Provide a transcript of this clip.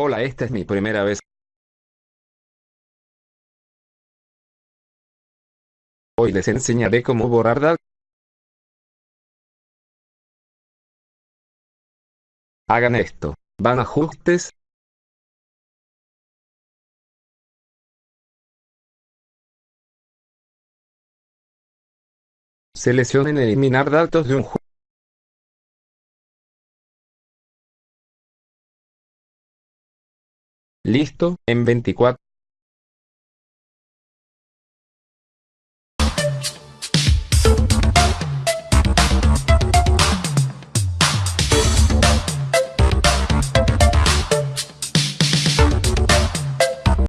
Hola, esta es mi primera vez. Hoy les enseñaré cómo borrar datos. Hagan esto. Van a ajustes. Seleccionen eliminar datos de un juego. Listo, en 24